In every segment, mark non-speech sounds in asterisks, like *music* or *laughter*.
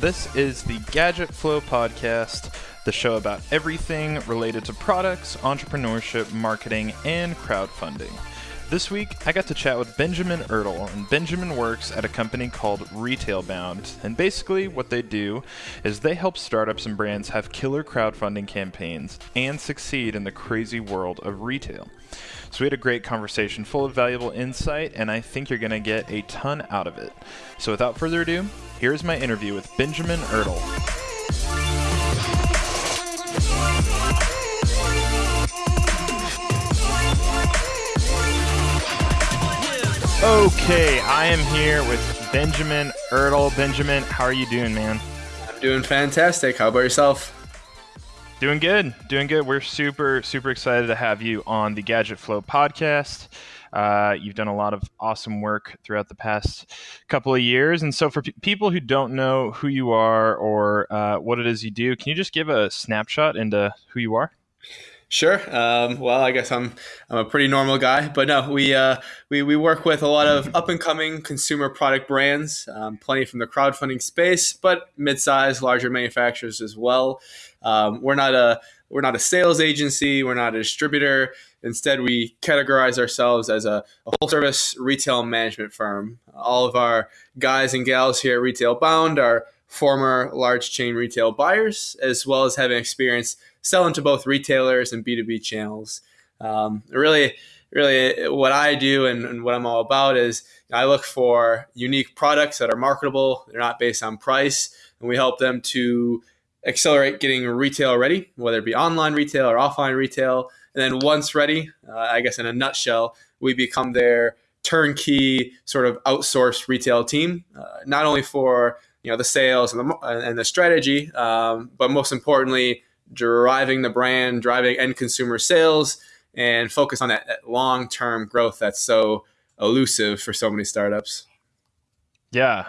This is the Gadget Flow Podcast, the show about everything related to products, entrepreneurship, marketing, and crowdfunding. This week, I got to chat with Benjamin Ertel, and Benjamin works at a company called Retailbound. And basically, what they do is they help startups and brands have killer crowdfunding campaigns and succeed in the crazy world of retail. So, we had a great conversation full of valuable insight, and I think you're going to get a ton out of it. So, without further ado, here's my interview with Benjamin Ertel. Okay, I am here with Benjamin Ertel. Benjamin, how are you doing, man? I'm doing fantastic. How about yourself? Doing good, doing good. We're super, super excited to have you on the Gadget Flow podcast. Uh, you've done a lot of awesome work throughout the past couple of years. And so, for people who don't know who you are or uh, what it is you do, can you just give a snapshot into who you are? Sure. Um, well, I guess I'm I'm a pretty normal guy, but no, we uh, we we work with a lot of up and coming consumer product brands, um, plenty from the crowdfunding space, but mid-sized, larger manufacturers as well. Um, we're not a we're not a sales agency. We're not a distributor. Instead, we categorize ourselves as a, a full service retail management firm. All of our guys and gals here at Retail Bound are former large chain retail buyers, as well as having experience selling to both retailers and B2B channels. Um, really, really, what I do and, and, what I'm all about is I look for unique products that are marketable, they're not based on price, and we help them to accelerate getting retail ready, whether it be online retail or offline retail. And then once ready, uh, I guess in a nutshell, we become their turnkey sort of outsourced retail team, uh, not only for you know the sales and the, and the strategy, um, but most importantly, driving the brand, driving end consumer sales, and focus on that, that long term growth that's so elusive for so many startups. Yeah,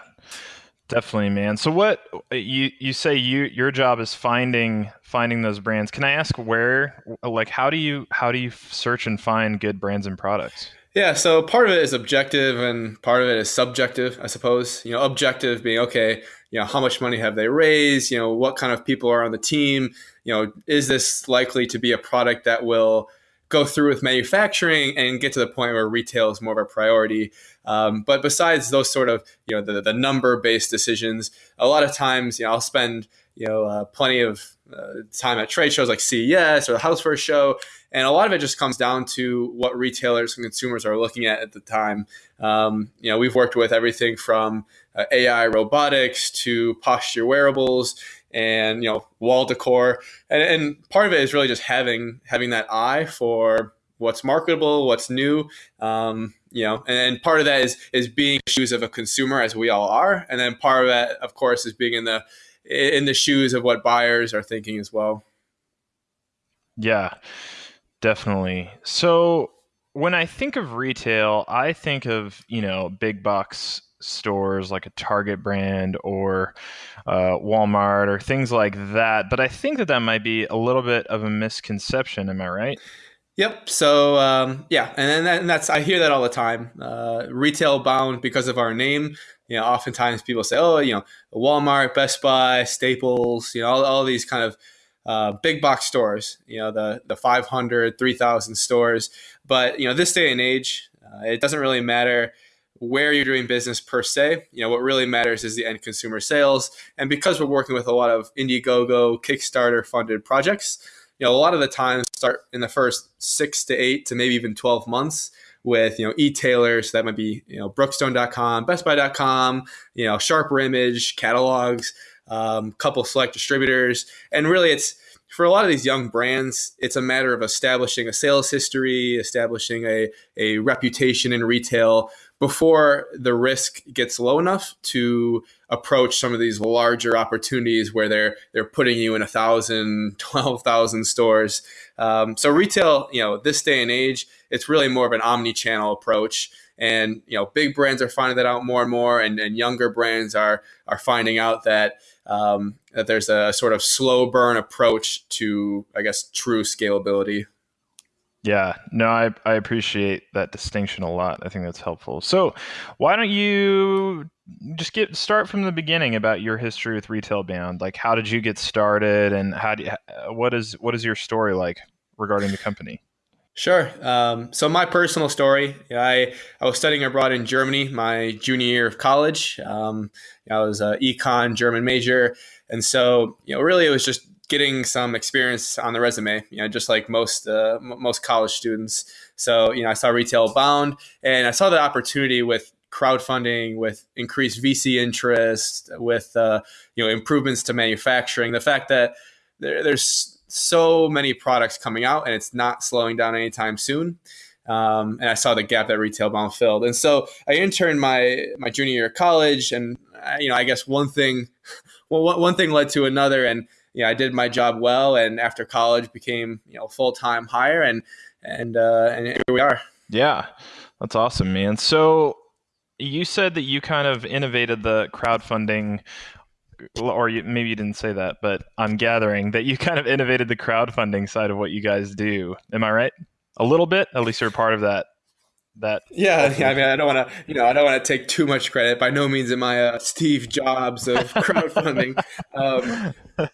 definitely, man. So what uh, you you say you your job is finding finding those brands. Can I ask where like how do you how do you search and find good brands and products? Yeah, so part of it is objective and part of it is subjective, I suppose. You know, objective being okay, you know, how much money have they raised? You know, what kind of people are on the team? You know, is this likely to be a product that will go through with manufacturing and get to the point where retail is more of a priority? Um, but besides those sort of, you know, the, the number based decisions, a lot of times, you know, I'll spend, you know, uh, plenty of uh, time at trade shows like CES or the House Show and a lot of it just comes down to what retailers and consumers are looking at at the time. Um, you know, we've worked with everything from uh, AI robotics to posture wearables and you know wall decor, and, and part of it is really just having having that eye for what's marketable, what's new. Um, you know, and part of that is is being shoes of a consumer, as we all are, and then part of that, of course, is being in the in the shoes of what buyers are thinking as well. Yeah. Definitely. So when I think of retail, I think of, you know, big box stores like a Target brand or uh, Walmart or things like that. But I think that that might be a little bit of a misconception. Am I right? Yep. So um, yeah, and, that, and that's I hear that all the time. Uh, Retailbound because of our name. You know, oftentimes people say, "Oh, you know, Walmart, Best Buy, Staples, you know, all, all these kind of uh, big box stores, you know, the, the 500, 3,000 stores. But, you know, this day and age, uh, it doesn't really matter where you're doing business per se. You know, what really matters is the end consumer sales. And because we're working with a lot of Indiegogo, Kickstarter funded projects, you know, a lot of the times start in the first six to eight to maybe even 12 months with you know e-tailers. That might be you know brookstone.com bestbuy.com you know sharper image catalogs um, couple select distributors, and really it's for a lot of these young brands, it's a matter of establishing a sales history, establishing a, a reputation in retail before the risk gets low enough to approach some of these larger opportunities where they're they're putting you in a thousand, *laughs* twelve thousand stores. Um, so retail, you know, this day and age, it's really more of an omni-channel approach. And you know, big brands are finding that out more and more, and, and younger brands are are finding out that um, that there's a sort of slow burn approach to, I guess, true scalability. Yeah, no, I, I appreciate that distinction a lot. I think that's helpful. So, why don't you just get start from the beginning about your history with Retail Bound? Like, how did you get started, and how do you, what is what is your story like regarding the company? Sure. Um, so my personal story, I, I was studying abroad in Germany my junior year of college. Um, I was an econ German major, and so you know, really, it was just getting some experience on the resume. You know, just like most uh, m- most college students. So you know, I saw Retail Bound, and I saw the opportunity with crowdfunding, with increased VC interest, with uh, you know improvements to manufacturing. The fact that there, there's so many products coming out and it's not slowing down anytime soon. Um, and I saw the gap that Retail Bound filled. And so I interned my my junior year of college, and uh, you know, I guess one thing, *laughs* well, one thing led to another, and you know, I did my job well, and after college became you know full time hire, and and uh, and here we are. Yeah, that's awesome, man. So you said that you kind of innovated the crowdfunding or you, maybe you didn't say that, but I'm gathering that you kind of innovated the crowdfunding side of what you guys do. Am I right? A little bit, at least you're part of that. That yeah, yeah I mean, I don't want to, you know, I don't want to take too much credit. By no means am I a Steve Jobs of *laughs* crowdfunding. um, *laughs*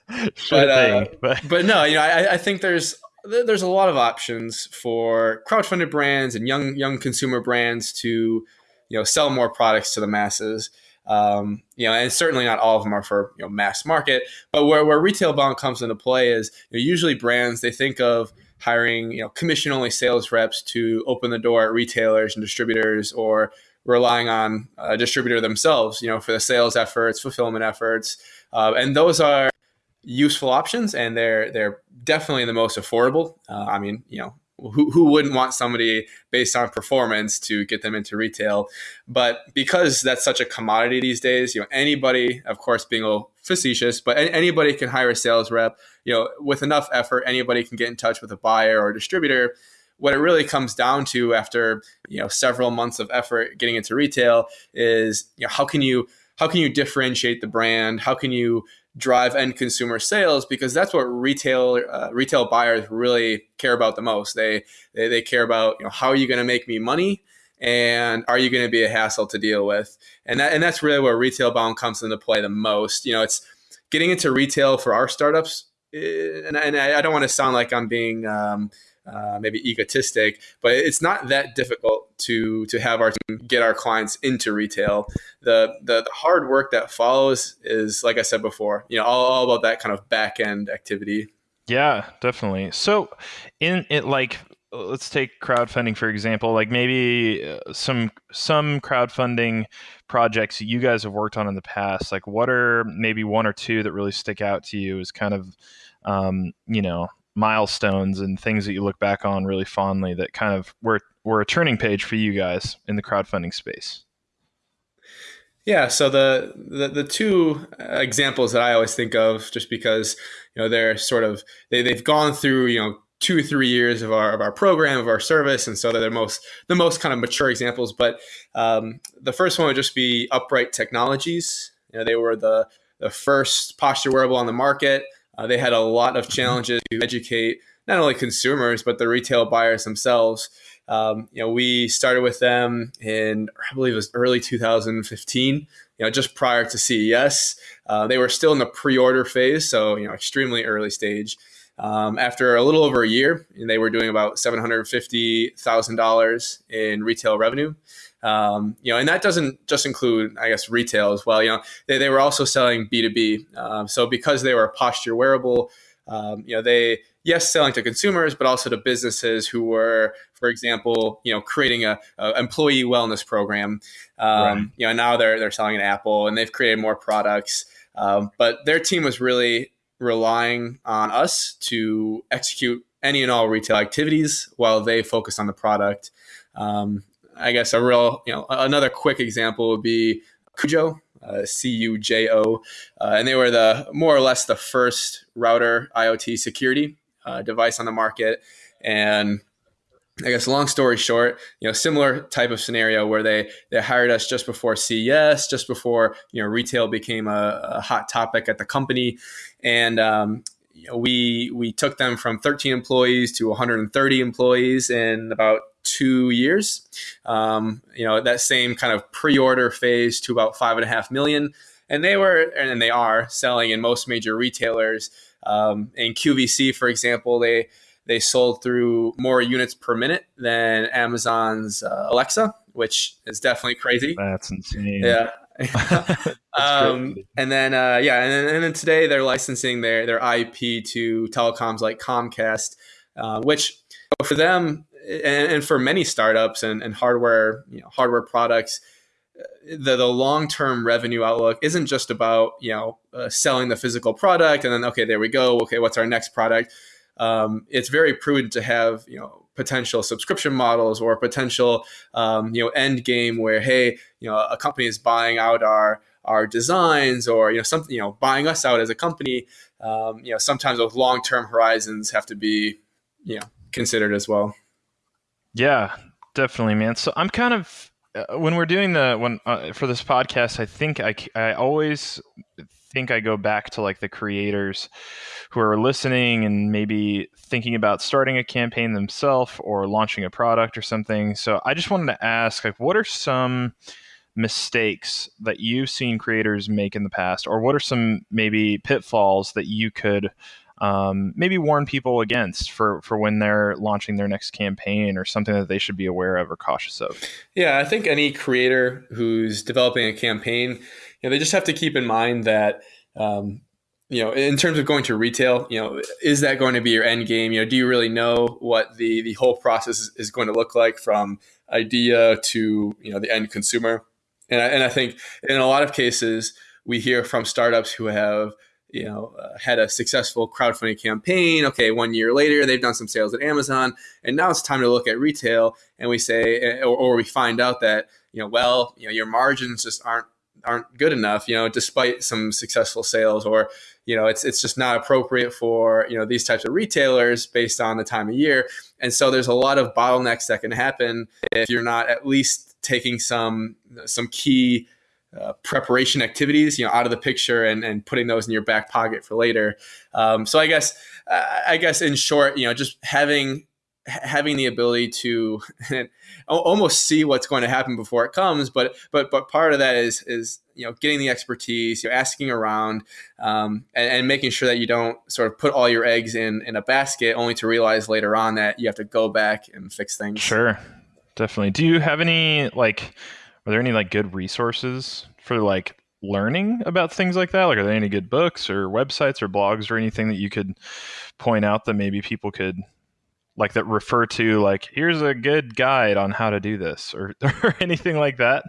but, uh, but but no, you know, I, I think there's there's a lot of options for crowdfunded brands and young young consumer brands to you know sell more products to the masses. Um, you know, and certainly not all of them are for you know mass market. But where, where retail bound comes into play is you know, usually brands they think of hiring you know commission only sales reps to open the door at retailers and distributors or relying on a distributor themselves you know for the sales efforts fulfillment efforts. Uh, and those are useful options and they're they're definitely the most affordable. Uh, i mean you know who, who wouldn't want somebody based on performance to get them into retail? But because that's such a commodity these days you know anybody of course being facetious but anybody can hire a sales rep. You know with enough effort anybody can get in touch with a buyer or a distributor. What it really comes down to after you know several months of effort getting into retail is you know how can you how can you differentiate the brand? How can you drive end consumer sales? Because that's what retail uh, retail buyers really care about the most. They they, they care about you know how are you going to make me money and are you going to be a hassle to deal with and that and that's really where retail bound comes into play the most. You know, it's getting into retail for our startups, eh, and, and I, don't want to sound like I'm being um, uh, maybe egotistic, but it's not that difficult to to have our team get our clients into retail. The, the, the hard work that follows is, like I said before, you know, all, all about that kind of back end activity. Yeah, definitely. So, in it, like, let's take crowdfunding for example. Like maybe uh, some some crowdfunding projects you guys have worked on in the past. Like, what are maybe one or two that really stick out to you as kind of, um, you know, milestones and things that you look back on really fondly that kind of were were a turning page for you guys in the crowdfunding space? Yeah, so the, the the two examples that I always think of, just because you know they're sort of they they've gone through you know two or three years of our of our program of our service, and so they're the most the most kind of mature examples. But um, the first one would just be Upright Technologies. You know, they were the the first posture wearable on the market. Uh, they had a lot of challenges to educate not only consumers but the retail buyers themselves. Um, you know, we started with them in I believe it was early 2015. You know, just prior to CES, uh, they were still in the pre-order phase, so you know, extremely early stage. Um, after a little over a year, they were doing about seven hundred fifty thousand dollars in retail revenue. Um, you know, and that doesn't just include, I guess, retail as well. You know, they, they were also selling B two B. Um, so because they were a posture wearable, um, you know, they yes selling to consumers, but also to businesses who were, for example, you know, creating a, a employee wellness program. Um, right. You know, now they're they're selling an Apple, and they've created more products. Um, but their team was really relying on us to execute any and all retail activities while they focus on the product. Um, I guess a real, you know, another quick example would be Cujo, uh, C U J O, uh, and they were the more or less the first router IoT security uh, device on the market. And I guess long story short, you know, similar type of scenario where they they hired us just before CES, just before you know retail became a, a hot topic at the company, and um, you know, we we took them from 13 employees to 130 employees in about two years. Um, you know, that same kind of pre-order phase to about five and a half million, and they were and they are selling in most major retailers. Um, in QVC, for example, they they sold through more units per minute than Amazon's uh, Alexa, which is definitely crazy. That's insane. Yeah. *laughs* *laughs* um, and then uh, yeah, and then, and then, today they're licensing their their IP to telecoms like Comcast, uh, which for them and, and, for many startups and, and hardware you know hardware products, uh, the the long term revenue outlook isn't just about you know uh, selling the physical product and then okay there we go okay what's our next product. Um, it's very prudent to have you know potential subscription models or potential um, you know end game where hey you know a company is buying out our our designs or you know something you know buying us out as a company. Um, you know sometimes those long term horizons have to be you know considered as well. Yeah definitely man. So i'm kind of uh, when we're doing the when uh, for this podcast i think i i always think I go back to like the creators who are listening and maybe thinking about starting a campaign themselves or launching a product or something. So I just wanted to ask like what are some mistakes that you've seen creators make in the past or what are some maybe pitfalls that you could um, maybe warn people against for for when they're launching their next campaign or something that they should be aware of or cautious of yeah i think any creator who's developing a campaign know, they just have to keep in mind that um, you know, in terms of going to retail, you know, is that going to be your end game? You know, do you really know what the the whole process is going to look like from idea to you know the end consumer? And I, and I think in a lot of cases we hear from startups who have you know uh, had a successful crowdfunding campaign. Okay, one year later they've done some sales at Amazon, and now it's time to look at retail. And we say, or, or we find out that you know, well, you know, your margins just aren't aren't good enough, you know, despite some successful sales or, you know, it's it's just not appropriate for, you know, these types of retailers based on the time of year. And so there's a lot of bottlenecks that can happen if you're not at least taking some some key uh, preparation activities, you know, out of the picture and, and putting those in your back pocket for later. Um, so I guess, I guess in short, you know, just having having the ability to *laughs* almost see what's going to happen before it comes but but but part of that is is you know getting the expertise you know asking around um, and, and, making sure that you don't sort of put all your eggs in in a basket only to realize later on that you have to go back and fix things. Sure. Definitely. Do you have any like are there any like good resources for like learning about things like that? Like are there any good books or websites or blogs or anything that you could point out that maybe people could like that refer to like here's a good guide on how to do this or, *laughs* or anything like that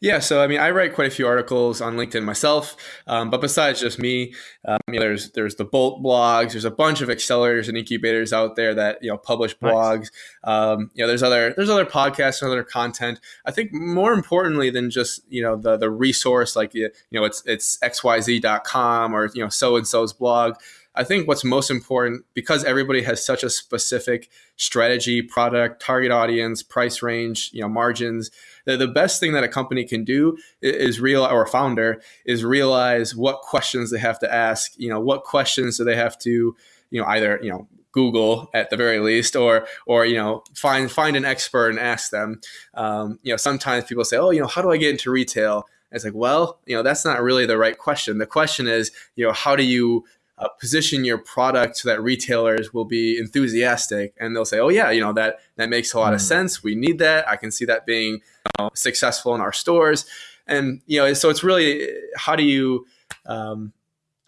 yeah, so I mean, I write quite a few articles on LinkedIn myself, um, but besides just me, um, you know, there's there's the Bolt blogs. There's a bunch of accelerators and incubators out there that you know publish blogs. Nice. Um, you know, there's other there's other podcasts and other content. I think more importantly than just you know the the resource like you know it's it's xyz.com or you know so and so's blog. I think what's most important because everybody has such a specific strategy, product, target audience, price range, you know, margins. The, the best thing that a company can do is real or a founder is realize what questions they have to ask. You know, what questions do they have to, you know, either you know Google at the very least, or or you know find find an expert and ask them. Um, you know, sometimes people say, oh, you know, how do I get into retail? And it's like, well, you know, that's not really the right question. The question is, you know, how do you uh, position your product so that retailers will be enthusiastic and they'll say, "Oh yeah, you know that that makes a lot mm. of sense. We need that. I can see that being you know, successful in our stores." And you know, so it's really how do you um,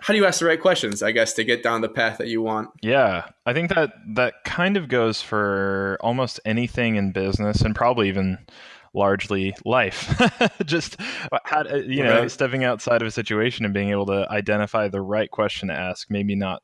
how do you ask the right questions? I guess to get down the path that you want. Yeah, I think that that kind of goes for almost anything in business, and probably even largely life. *laughs* Just how, you know, right. stepping outside of a situation and being able to identify the right question to ask. Maybe not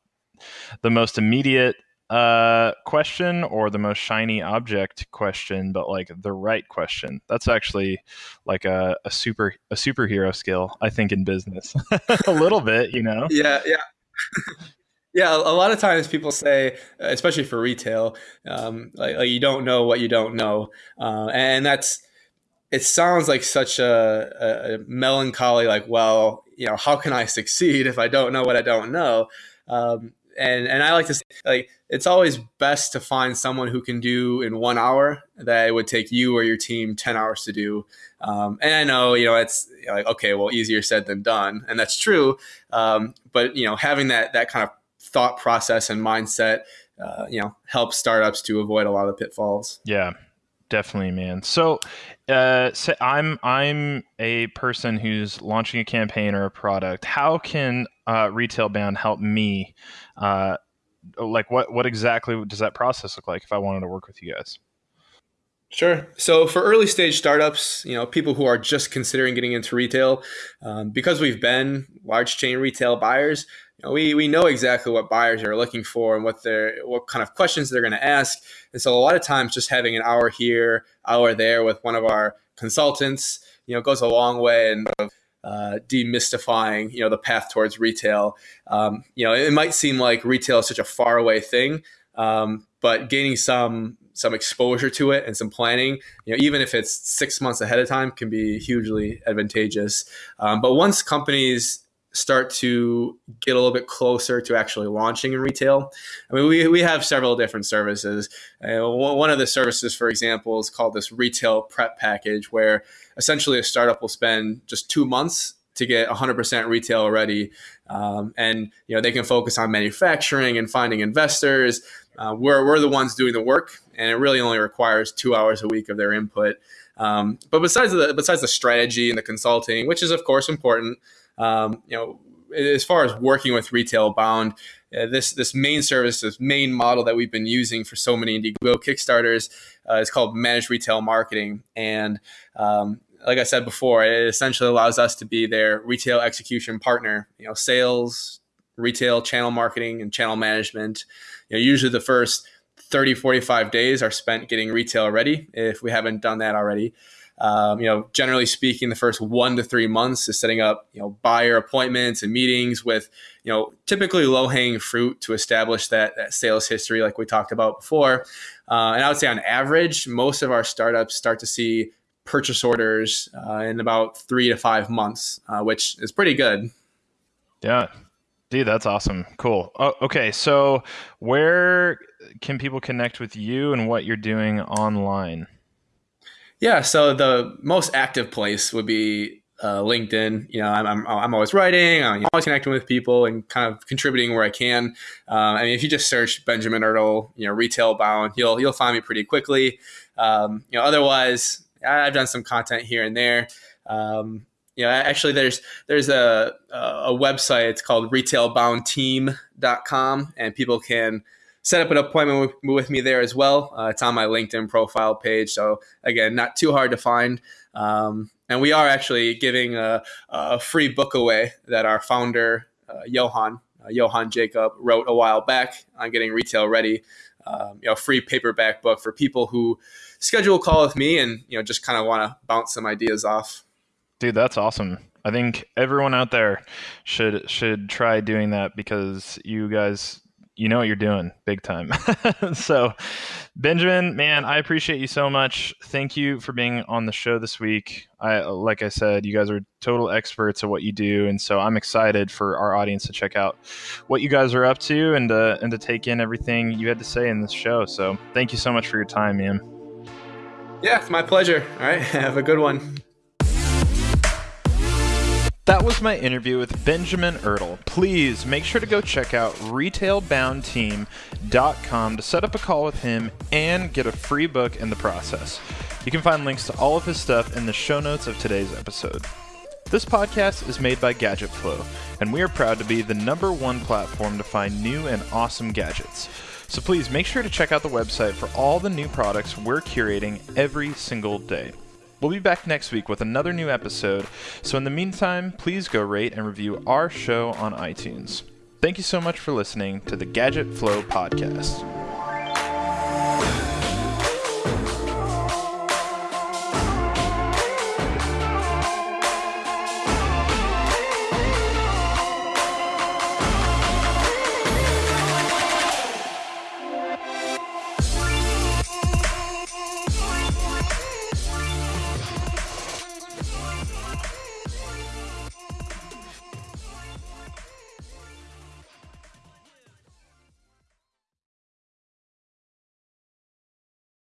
the most immediate uh, question or the most shiny object question, but like the right question. That's actually like a, a super a superhero skill, I think, in business. *laughs* a little bit, you know. Yeah, yeah. *laughs* Yeah, a lot of times people say, especially for retail, um, like, like, you don't know what you don't know, uh, and that's it sounds like such a, a, melancholy, like, well, you know, how can I succeed if I don't know what I don't know? Um, and and I like to say, like it's always best to find someone who can do in one hour that it would take you or your team ten hours to do. Um, and I know you know it's like okay, well, easier said than done, and that's true. Um, but you know, having that that kind of thought process and mindset, uh, you know, helps startups to avoid a lot of pitfalls. Yeah, definitely, man. So, uh, so I'm I'm a person who's launching a campaign or a product. How can uh, Retail Bound help me? Uh, like, what what exactly does that process look like if I wanted to work with you guys? Sure. So for early stage startups, you know, people who are just considering getting into retail, um, because we've been large chain retail buyers, you know, we we know exactly what buyers are looking for and what they're what kind of questions they're going to ask. And so a lot of times, just having an hour here, hour there with one of our consultants, you know, goes a long way and uh, demystifying, you know, the path towards retail. Um, you know, it might seem like retail is such a far away thing, um, but gaining some some exposure to it and some planning, you know, even if it's six months ahead of time, can be hugely advantageous. Um, but once companies start to get a little bit closer to actually launching in retail. I mean, we, we have several different services. Uh, one of the services, for example, is called this retail prep package, where essentially a startup will spend just two months to get 100% retail ready. Um, and you know they can focus on manufacturing and finding investors. Uh, we're, we're the ones doing the work, and it really only requires two hours a week of their input. Um, but besides the besides the strategy and the consulting, which is of course important, um, you know, as far as working with retail bound, uh, this this main service, this main model that we've been using for so many Indiegogo Kickstarters uh, is called managed retail marketing, and um, like I said before, it essentially allows us to be their retail execution partner. You know, sales, retail channel marketing, and channel management. You know, usually the first 30, 45 days are spent getting retail ready if we haven't done that already. Um, you know, generally speaking, the first one to three months is setting up, you know, buyer appointments and meetings with, you know, typically low hanging fruit to establish that, that sales history, like we talked about before. Uh, and I would say on average, most of our startups start to see purchase orders uh, in about three to five months, uh, which is pretty good. Yeah. Dude, that's awesome. Cool. Oh, okay. So, where can people connect with you and what you're doing online? Yeah, so the most active place would be uh, LinkedIn. You know, I'm, I'm, I'm always writing, I'm always connecting with people and kind of contributing where I can. Uh, I mean, if you just search Benjamin Ertl, you know, retail bound, you'll you'll find me pretty quickly. Um, you know, otherwise, I've done some content here and there. Um, you know, actually, there's there's a a website. It's called retailboundteam.com, and people can set up an appointment with, with me there as well. Uh, it's on my LinkedIn profile page. So, again, not too hard to find. Um, and we are actually giving a, a, free book away that our founder, uh, Johan, uh, Johan Jacob, wrote a while back on getting retail ready. Um, you know, free paperback book for people who schedule a call with me and, you know, just kind of want to bounce some ideas off. Dude, that's awesome. I think everyone out there should should try doing that because you guys you know what you're doing big time. *laughs* so, Benjamin, man, I appreciate you so much. Thank you for being on the show this week. I like I said, you guys are total experts at what you do, and so I'm excited for our audience to check out what you guys are up to and uh, and to take in everything you had to say in this show. So, thank you so much for your time, man. Yeah, it's my pleasure. All right, *laughs* have a good one. That was my interview with Benjamin Ertl. Please make sure to go check out retailboundteam.com to set up a call with him and get a free book in the process. You can find links to all of his stuff in the show notes of today's episode. This podcast is made by Gadget Flow, and we are proud to be the number one platform to find new and awesome gadgets. So please make sure to check out the website for all the new products we're curating every single day. We'll be back next week with another new episode, so in the meantime, please go rate and review our show on iTunes. Thank you so much for listening to the Gadget Flow podcast.